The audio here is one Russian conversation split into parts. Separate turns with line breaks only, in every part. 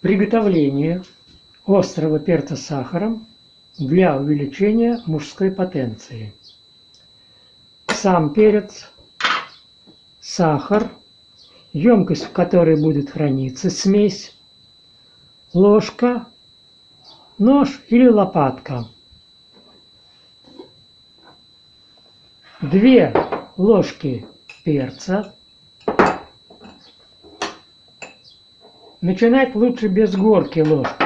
Приготовление острого перца с сахаром для увеличения мужской потенции. Сам перец, сахар, емкость, в которой будет храниться смесь, ложка, нож или лопатка. Две ложки перца, Начинать лучше без горки ложки.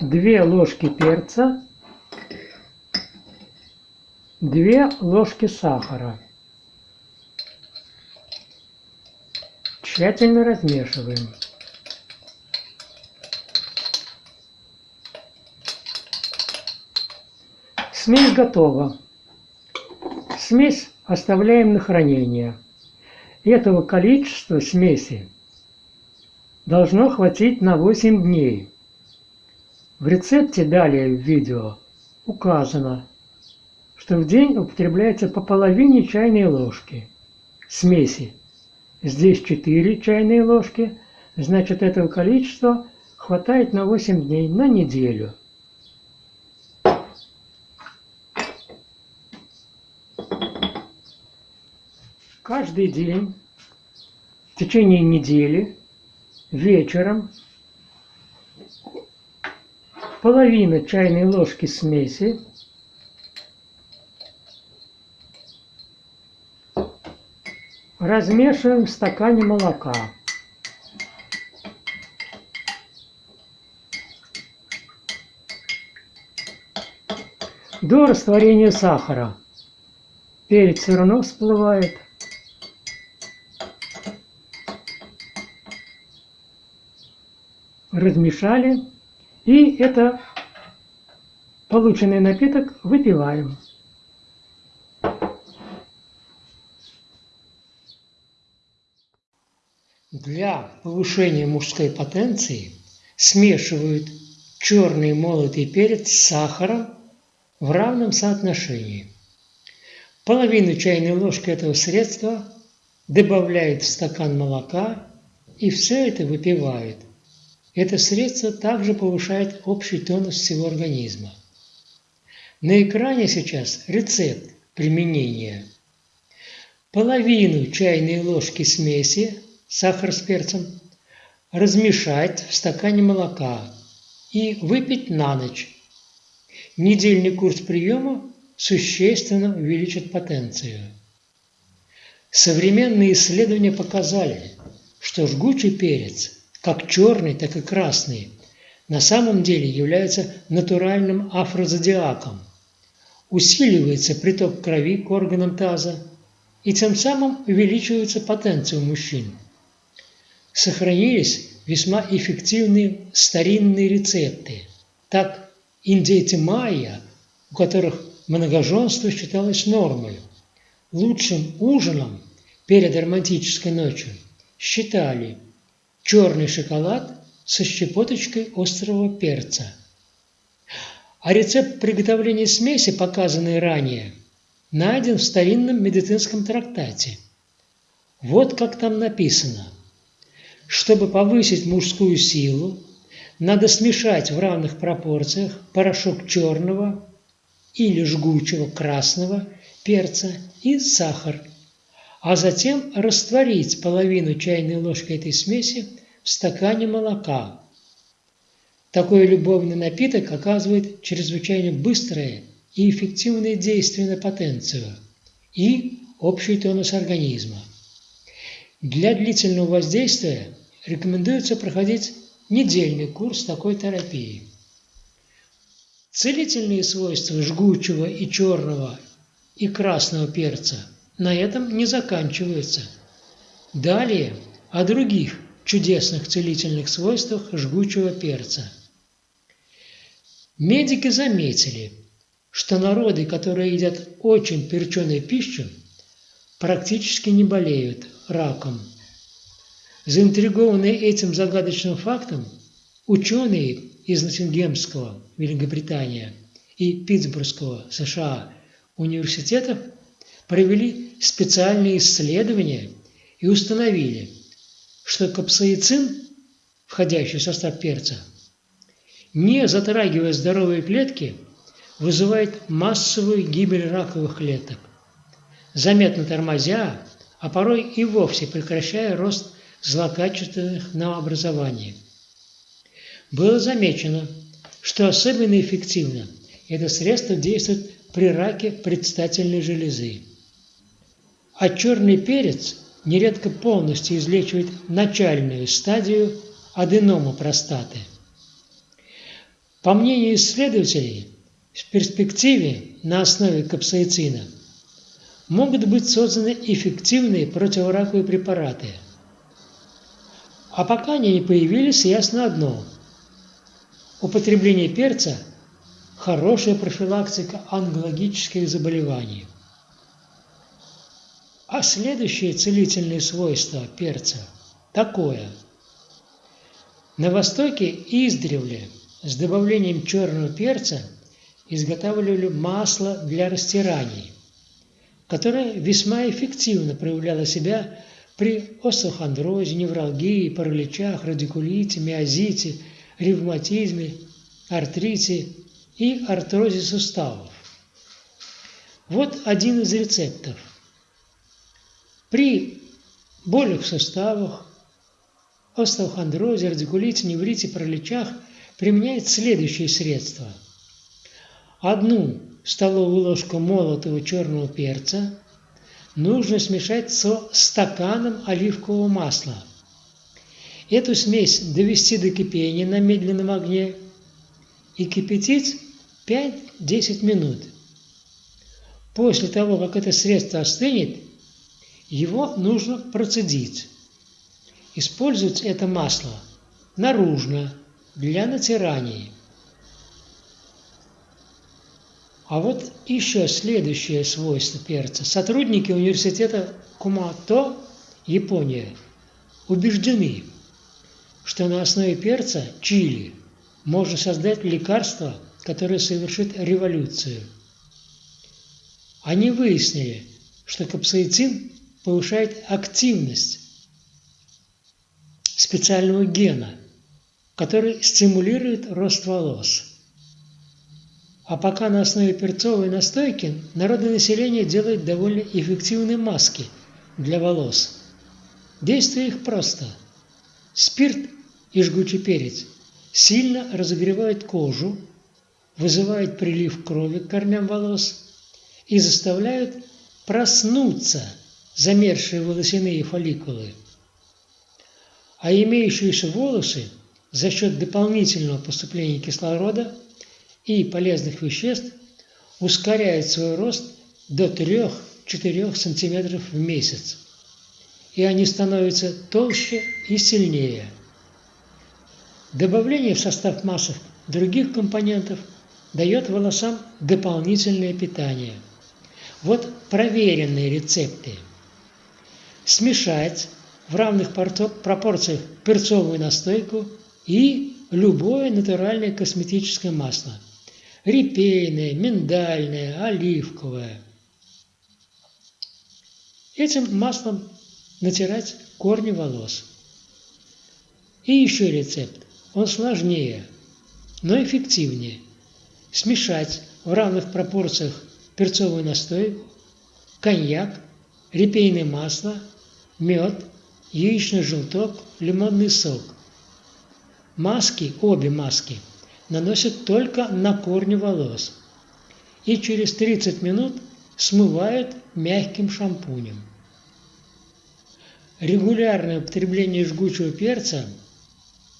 Две ложки перца, две ложки сахара. Тщательно размешиваем. Смесь готова. Смесь оставляем на хранение. Этого количества смеси должно хватить на 8 дней. В рецепте далее в видео указано, что в день употребляется по половине чайной ложки смеси. Здесь 4 чайные ложки, значит этого количества хватает на 8 дней, на неделю. Каждый день в течение недели вечером половина чайной ложки смеси размешиваем в стакане молока. До растворения сахара перец все равно всплывает – размешали, и это полученный напиток выпиваем. Для повышения мужской потенции смешивают черный молотый перец с сахаром в равном соотношении. Половину чайной ложки этого средства добавляют в стакан молока и все это выпивают. Это средство также повышает общий тонус всего организма. На экране сейчас рецепт применения. Половину чайной ложки смеси, сахар с перцем, размешать в стакане молока и выпить на ночь. Недельный курс приема существенно увеличит потенцию. Современные исследования показали, что жгучий перец – как черный, так и красный, на самом деле является натуральным афрозодиаком. Усиливается приток крови к органам таза, и тем самым увеличивается потенция у мужчин. Сохранились весьма эффективные старинные рецепты. Так, индейцы майя, у которых многоженство считалось нормой, лучшим ужином перед романтической ночью считали – черный шоколад со щепоточкой острого перца. А рецепт приготовления смеси, показанный ранее, найден в старинном медицинском трактате. Вот как там написано. Чтобы повысить мужскую силу, надо смешать в равных пропорциях порошок черного или жгучего красного перца и сахар – а затем растворить половину чайной ложки этой смеси в стакане молока. Такой любовный напиток оказывает чрезвычайно быстрое и эффективное действие на потенцию и общий тонус организма. Для длительного воздействия рекомендуется проходить недельный курс такой терапии. Целительные свойства жгучего и черного и красного перца – на этом не заканчивается. Далее о других чудесных целительных свойствах жгучего перца. Медики заметили, что народы, которые едят очень перченую пищу, практически не болеют раком. Заинтригованные этим загадочным фактом, ученые из Ноттингемского, Великобритания, и Питтсбургского, США,
университетов провели специальные исследования и установили, что капсаицин, входящий в состав перца, не затрагивая здоровые клетки, вызывает массовую гибель раковых клеток, заметно тормозя, а порой и вовсе прекращая рост злокачественных новообразований. Было замечено, что особенно эффективно это средство действует при раке предстательной железы. А черный перец нередко полностью излечивает начальную стадию аденома простаты. По мнению исследователей, в перспективе на основе капсаицина могут быть созданы эффективные противораковые препараты. А пока они не появились, ясно одно – употребление перца – хорошая профилактика онкологических заболеваний. А следующее целительное свойство перца такое. На Востоке издревле с добавлением черного перца изготавливали масло для растираний, которое весьма эффективно проявляло себя при остеохондрозе, невралгии, параличах, радикулите, миозите, ревматизме, артрите и артрозе суставов. Вот один из рецептов. При болях в суставах, остеохондрозе, радикулите, неврите, параличах применяет следующие средства. Одну столовую ложку молотого черного перца нужно смешать со стаканом оливкового масла. Эту смесь довести до кипения на медленном огне и кипятить 5-10 минут. После того, как это средство остынет, его нужно процедить. Использовать это масло наружно, для натираний. А вот еще следующее свойство перца. Сотрудники университета Кумато, Япония, убеждены, что на основе перца чили можно создать лекарство, которое совершит революцию. Они выяснили, что капсаицин повышает активность специального гена, который стимулирует рост волос. А пока на основе перцовой настойки народное население делает довольно эффективные маски для волос. Действие их просто. Спирт и жгучий перец сильно разогревают кожу, вызывают прилив крови к корням волос и заставляют проснуться замерзшие волосяные фолликулы. А имеющиеся волосы за счет дополнительного поступления кислорода и полезных веществ ускоряют свой рост до 3-4 см в месяц. И они становятся толще и сильнее. Добавление в состав масок других компонентов дает волосам дополнительное питание – вот проверенные рецепты. Смешать в равных пропорциях перцовую настойку и любое натуральное косметическое масло. Репейное, миндальное, оливковое. Этим маслом натирать корни волос. И еще рецепт. Он сложнее, но эффективнее. Смешать в равных пропорциях перцовый настой, коньяк, репейное масло, мед, яичный желток, лимонный сок. Маски, обе маски, наносят только на корни волос и через 30 минут смывают мягким шампунем. Регулярное употребление жгучего перца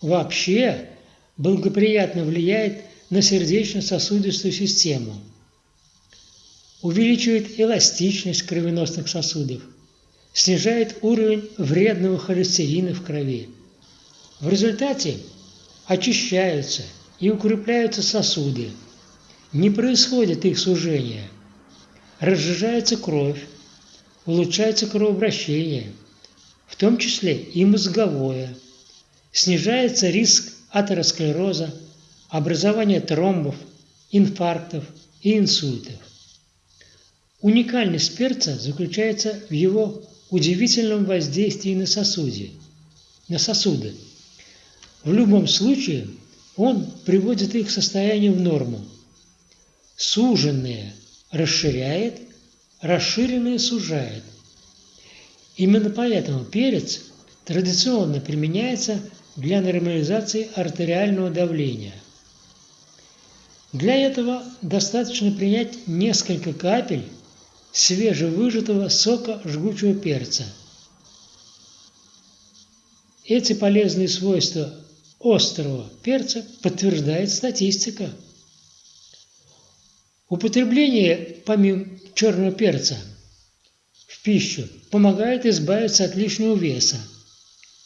вообще благоприятно влияет на сердечно-сосудистую систему – увеличивает эластичность кровеносных сосудов, снижает уровень вредного холестерина в крови. В результате очищаются и укрепляются сосуды, не происходит их сужения, разжижается кровь, улучшается кровообращение, в том числе и мозговое, снижается риск атеросклероза, образования тромбов, инфарктов и инсультов. Уникальность перца заключается в его удивительном воздействии на сосуде, на сосуды. В любом случае он приводит их состояние в норму. Суженные расширяет, расширенные сужает. Именно поэтому перец традиционно применяется для нормализации артериального давления. Для этого достаточно принять несколько капель свежевыжатого сока жгучего перца. Эти полезные свойства острого перца подтверждает статистика. Употребление помимо черного перца в пищу помогает избавиться от лишнего веса,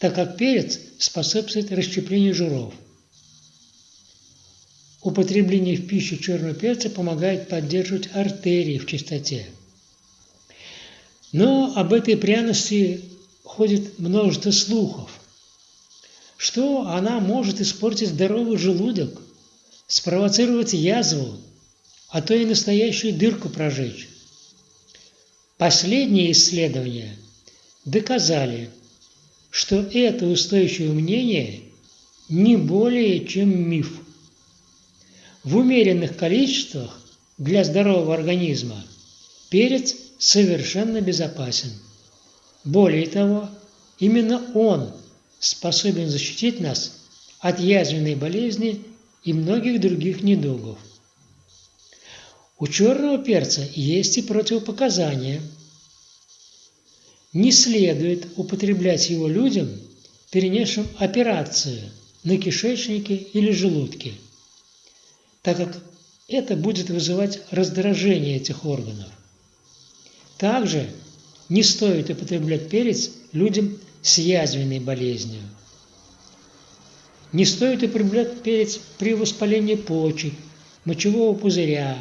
так как перец способствует расщеплению жиров. Употребление в пищу черного перца помогает поддерживать артерии в чистоте. Но об этой пряности ходит множество слухов, что она может испортить здоровый желудок, спровоцировать язву, а то и настоящую дырку прожечь. Последние исследования доказали, что это устойчивое мнение не более чем миф. В умеренных количествах для здорового организма перец совершенно безопасен. Более того, именно он способен защитить нас от язвенной болезни и многих других недугов. У черного перца есть и противопоказания. Не следует употреблять его людям, перенесшим операцию на кишечнике или желудке, так как это будет вызывать раздражение этих органов. Также не стоит употреблять перец людям с язвенной болезнью. Не стоит употреблять перец при воспалении почек, мочевого пузыря,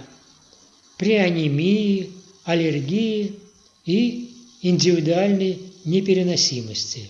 при анемии, аллергии и индивидуальной непереносимости.